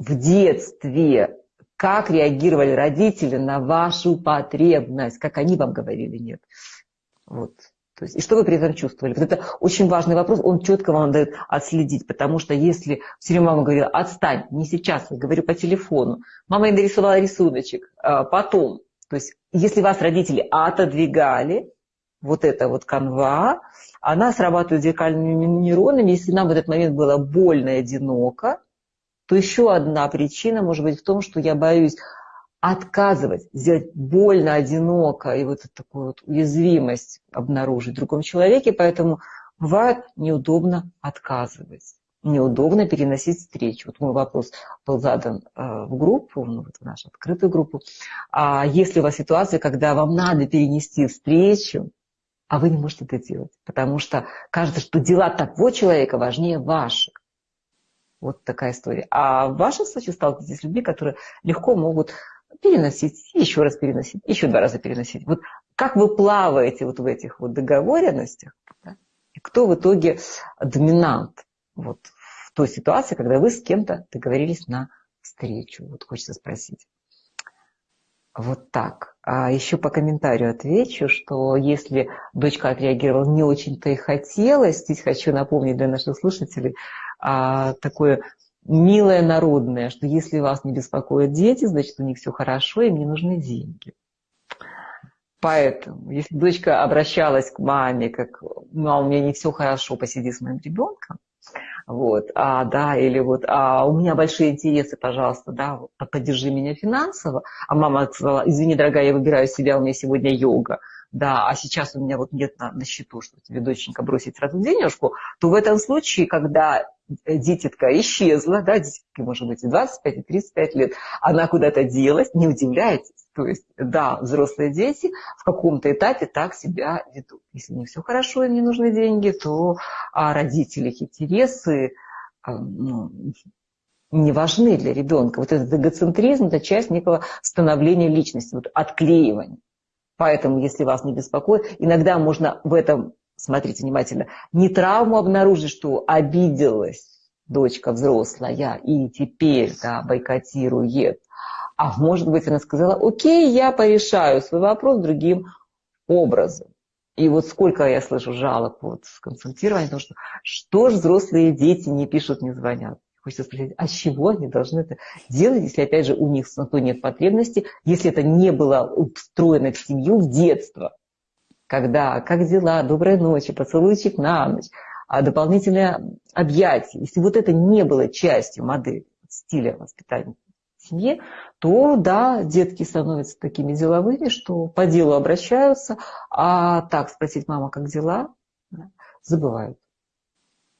в детстве, как реагировали родители на вашу потребность, как они вам говорили нет. Вот. То есть, и что вы при этом чувствовали? Вот это очень важный вопрос, он четко вам дает отследить, потому что если все время мама говорила, отстань, не сейчас, я говорю по телефону, мама ей нарисовала рисуночек, а потом, то есть если вас родители отодвигали, вот эта вот канва, она срабатывает зеркальными нейронами, если нам в этот момент было больно и одиноко, то еще одна причина может быть в том, что я боюсь отказывать, сделать больно, одиноко и вот такую вот уязвимость обнаружить в другом человеке, поэтому бывает неудобно отказывать, неудобно переносить встречу. Вот мой вопрос был задан э, в группу, ну, вот в нашу открытую группу. А если у вас ситуация, когда вам надо перенести встречу, а вы не можете это делать, потому что кажется, что дела того человека важнее ваших. Вот такая история. А в вашем случае сталкиваетесь с людьми, которые легко могут переносить, еще раз переносить, еще два раза переносить. Вот как вы плаваете вот в этих вот договоренностях, да? и кто в итоге доминант вот в той ситуации, когда вы с кем-то договорились на встречу. Вот хочется спросить. Вот так. А еще по комментарию отвечу, что если дочка отреагировала не очень-то и хотелось, здесь хочу напомнить для наших слушателей а, такое милое народное, что если вас не беспокоят дети, значит у них все хорошо, им не нужны деньги. Поэтому, если дочка обращалась к маме, как «мама, у меня не все хорошо, посиди с моим ребенком», вот, а, да, или вот, а у меня большие интересы, пожалуйста, да, поддержи меня финансово. А мама сказала, извини, дорогая, я выбираю себя, у меня сегодня йога, да, а сейчас у меня вот нет на, на счету, что тебе, доченька, бросить сразу денежку, то в этом случае, когда дитятка исчезла, да, дитятке может быть и 25, и 35 лет, она куда-то делась, не удивляйтесь. То есть, да, взрослые дети в каком-то этапе так себя ведут. Если не все хорошо, им не нужны деньги, то а родители их интересы а, ну, не важны для ребенка. Вот этот эгоцентризм – это часть некого становления личности, вот отклеивания. Поэтому, если вас не беспокоит, иногда можно в этом, смотрите внимательно, не травму обнаружить, что обиделась дочка взрослая и теперь да, бойкотирует, а может быть, она сказала, окей, я порешаю свой вопрос другим образом. И вот сколько я слышу жалоб вот, в консультировании, потому что что ж взрослые дети не пишут, не звонят. Хочется спросить, а чего они должны это делать, если, опять же, у них на то нет потребности, если это не было устроено в семью в детство, когда как дела, доброй ночи, поцелуйчик на ночь, а дополнительное объятие. Если вот это не было частью модели, стиля воспитания в семье, то да, детки становятся такими деловыми, что по делу обращаются, а так спросить, мама, как дела, забывают.